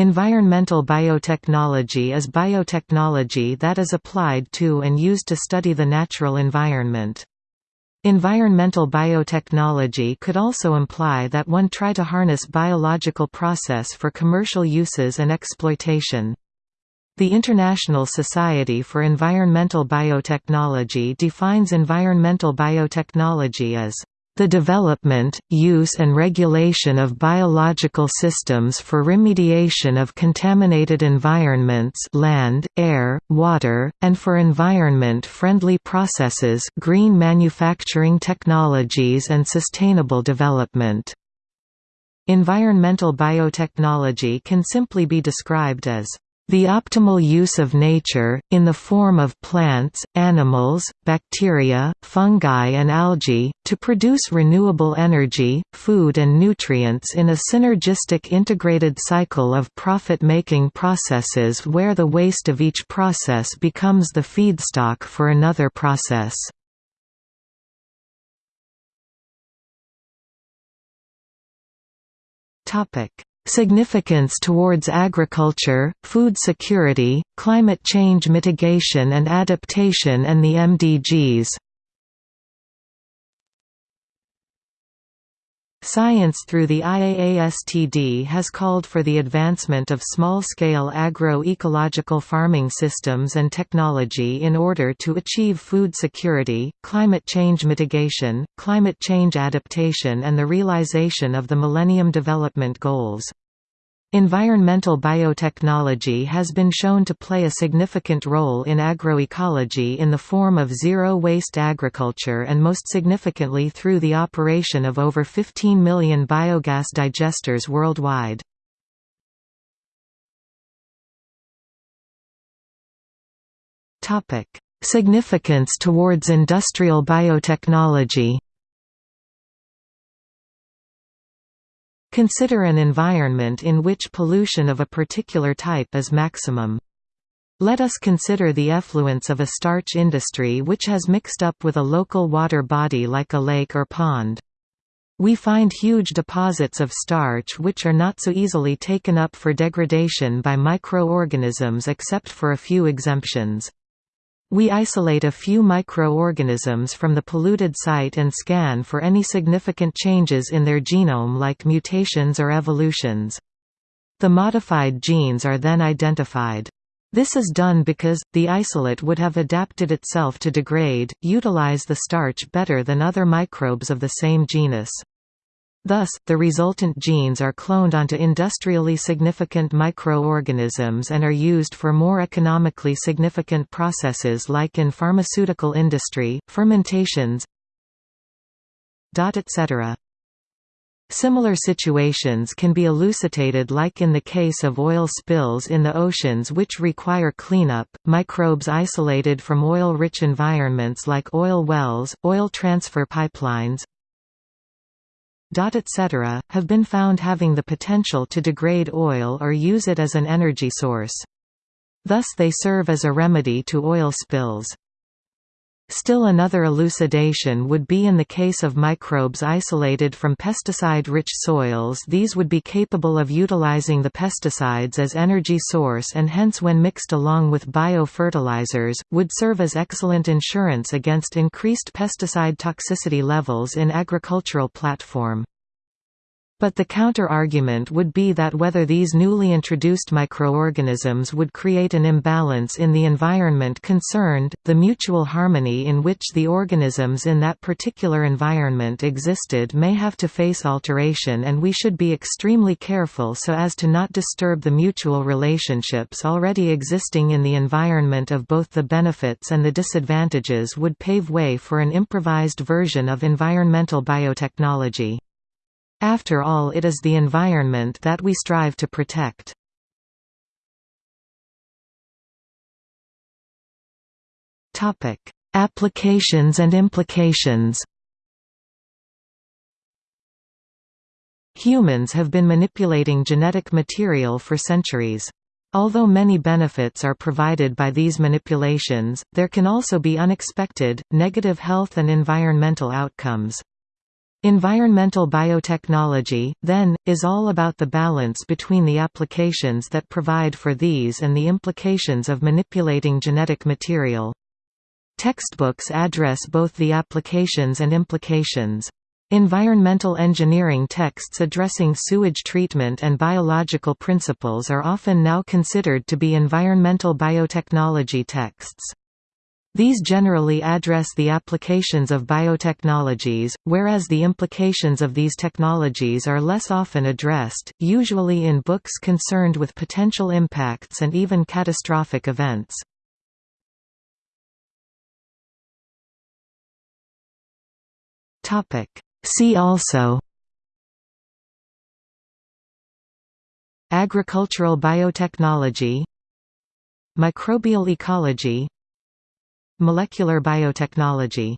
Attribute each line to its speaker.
Speaker 1: Environmental biotechnology is biotechnology that is applied to and used to study the natural environment. Environmental biotechnology could also imply that one try to harness biological process for commercial uses and exploitation. The International Society for Environmental Biotechnology defines environmental biotechnology as the development, use and regulation of biological systems for remediation of contaminated environments land, air, water, and for environment-friendly processes green manufacturing technologies and sustainable development. Environmental biotechnology can simply be described as the optimal use of nature, in the form of plants, animals, bacteria, fungi and algae, to produce renewable energy, food and nutrients in a synergistic integrated cycle of profit-making processes where the waste of each process becomes the feedstock for another process. Topic Significance towards agriculture, food security, climate change mitigation and adaptation and the MDGs Science through the IAASTD has called for the advancement of small-scale agro-ecological farming systems and technology in order to achieve food security, climate change mitigation, climate change adaptation and the realization of the Millennium Development Goals. Environmental biotechnology has been shown to play a significant role in agroecology in the form of zero-waste agriculture and most significantly through the operation of over 15 million biogas digesters worldwide. Significance towards industrial biotechnology Consider an environment in which pollution of a particular type is maximum. Let us consider the effluence of a starch industry which has mixed up with a local water body like a lake or pond. We find huge deposits of starch which are not so easily taken up for degradation by microorganisms except for a few exemptions. We isolate a few microorganisms from the polluted site and scan for any significant changes in their genome like mutations or evolutions. The modified genes are then identified. This is done because, the isolate would have adapted itself to degrade, utilize the starch better than other microbes of the same genus. Thus, the resultant genes are cloned onto industrially significant microorganisms and are used for more economically significant processes like in pharmaceutical industry, fermentations etc. Similar situations can be elucidated like in the case of oil spills in the oceans which require cleanup, microbes isolated from oil-rich environments like oil wells, oil transfer pipelines, etc., have been found having the potential to degrade oil or use it as an energy source. Thus they serve as a remedy to oil spills. Still another elucidation would be in the case of microbes isolated from pesticide-rich soils these would be capable of utilizing the pesticides as energy source and hence when mixed along with biofertilizers, would serve as excellent insurance against increased pesticide toxicity levels in agricultural platform. But the counter-argument would be that whether these newly introduced microorganisms would create an imbalance in the environment concerned, the mutual harmony in which the organisms in that particular environment existed may have to face alteration and we should be extremely careful so as to not disturb the mutual relationships already existing in the environment of both the benefits and the disadvantages would pave way for an improvised version of environmental biotechnology. After all it is the environment that we strive to protect. Applications and implications Humans have been manipulating genetic material for centuries. Although many benefits are provided by these manipulations, there can also be unexpected, negative health and environmental outcomes. Environmental biotechnology, then, is all about the balance between the applications that provide for these and the implications of manipulating genetic material. Textbooks address both the applications and implications. Environmental engineering texts addressing sewage treatment and biological principles are often now considered to be environmental biotechnology texts. These generally address the applications of biotechnologies, whereas the implications of these technologies are less often addressed, usually in books concerned with potential impacts and even catastrophic events. See also Agricultural biotechnology Microbial ecology Molecular biotechnology